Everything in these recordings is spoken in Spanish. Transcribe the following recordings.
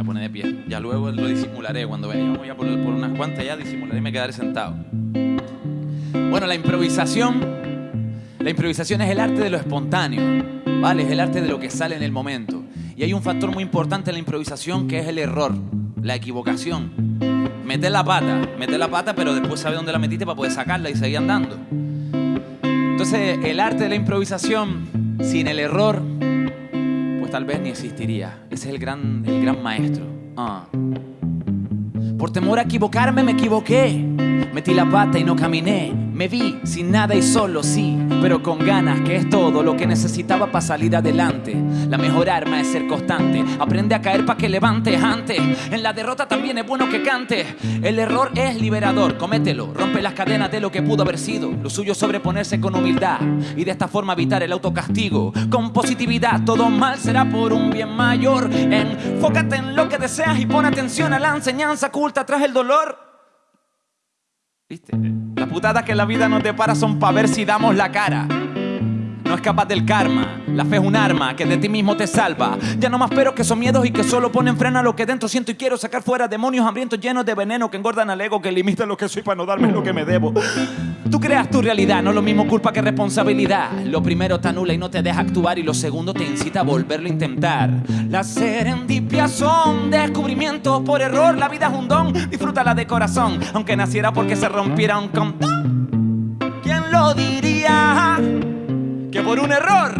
Me pone de pie. Ya luego lo disimularé. Cuando vayamos ya por, por unas cuantas ya disimularé y me quedaré sentado. Bueno, la improvisación. La improvisación es el arte de lo espontáneo. ¿Vale? Es el arte de lo que sale en el momento. Y hay un factor muy importante en la improvisación que es el error, la equivocación. Meter la pata, meter la pata, pero después saber dónde la metiste para poder sacarla y seguir andando. Entonces, el arte de la improvisación sin el error, tal vez ni existiría. Ese es el gran, el gran maestro. Ah. Por temor a equivocarme, me equivoqué. Metí la pata y no caminé. Me vi sin nada y solo, sí, pero con ganas, que es todo lo que necesitaba para salir adelante. La mejor arma es ser constante. Aprende a caer para que levantes antes. En la derrota también es bueno que cantes. El error es liberador, comételo. Rompe las cadenas de lo que pudo haber sido. Lo suyo es sobreponerse con humildad y de esta forma evitar el autocastigo. Con positividad, todo mal será por un bien mayor. Enfócate en lo que deseas y pon atención a la enseñanza oculta tras el dolor. ¿Viste? Putadas que la vida nos depara son para ver si damos la cara. No escapas del karma. La fe es un arma que de ti mismo te salva. Ya no más pero que son miedos y que solo ponen freno a lo que dentro siento y quiero sacar fuera demonios hambrientos llenos de veneno que engordan al ego, que limitan lo que soy para no darme lo que me debo. Tú creas tu realidad, no lo mismo culpa que responsabilidad. Lo primero te anula y no te deja actuar y lo segundo te incita a volverlo a intentar. Las serendipias son descubrimientos por error. La vida es un don, disfrútala de corazón. Aunque naciera porque se rompiera un condón. Por un error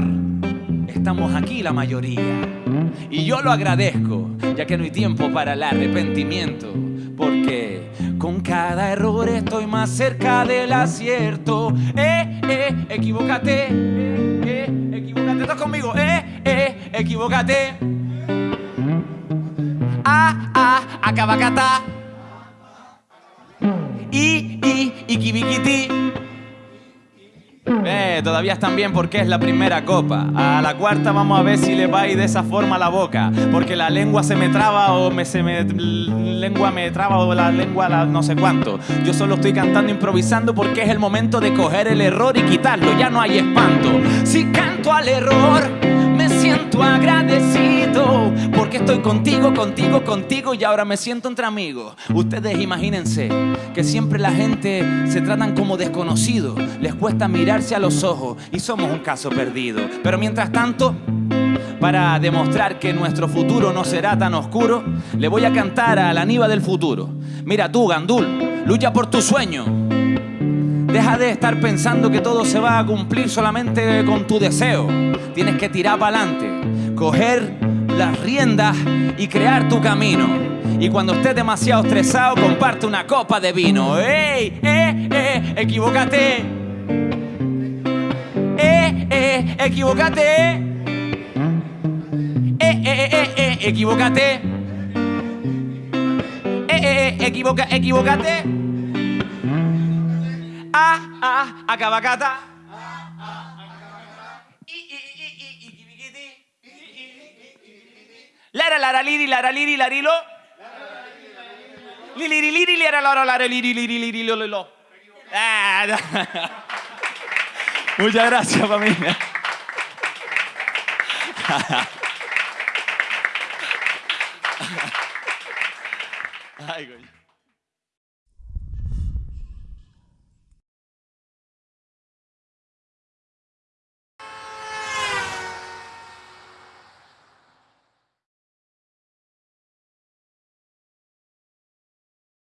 estamos aquí la mayoría. Y yo lo agradezco, ya que no hay tiempo para el arrepentimiento. Porque con cada error estoy más cerca del acierto. Eh, eh, equivócate. Eh, eh, equivócate. ¿Estás conmigo? Eh, eh, equivócate. Ah, ah, acabacata. Y, ikibikiti. Eh, todavía están bien porque es la primera copa. A la cuarta vamos a ver si le va ir de esa forma la boca. Porque la lengua se me traba o me, se me lengua me traba o la lengua la no sé cuánto. Yo solo estoy cantando improvisando porque es el momento de coger el error y quitarlo. Ya no hay espanto. Si canto al error, me siento agradecido. Porque estoy contigo, contigo, contigo y ahora me siento entre amigos. Ustedes imagínense que siempre la gente se tratan como desconocidos. Les cuesta mirarse a los ojos y somos un caso perdido. Pero mientras tanto, para demostrar que nuestro futuro no será tan oscuro, le voy a cantar a la Aníbal del futuro. Mira tú, Gandul, lucha por tu sueño. Deja de estar pensando que todo se va a cumplir solamente con tu deseo. Tienes que tirar para adelante, coger las riendas y crear tu camino. Y cuando estés demasiado estresado, comparte una copa de vino. ¡Ey! ¡Eh! ¡Eh! ¡Equivócate! ¡Eh! ¡Eh! ¡Equivócate! ¡Eh! ¡Eh! ¡Eh! ¡Eh! ¡Equivócate! ¡Eh! ¡Eh! ¡Eh! Equivoca, ¡Equivócate! ¡Ah! ¡Ah! ¡Acabacata! Lara, liri, lo, lo, lo. Ah, no. Muchas gracias, familia. Ay, coño.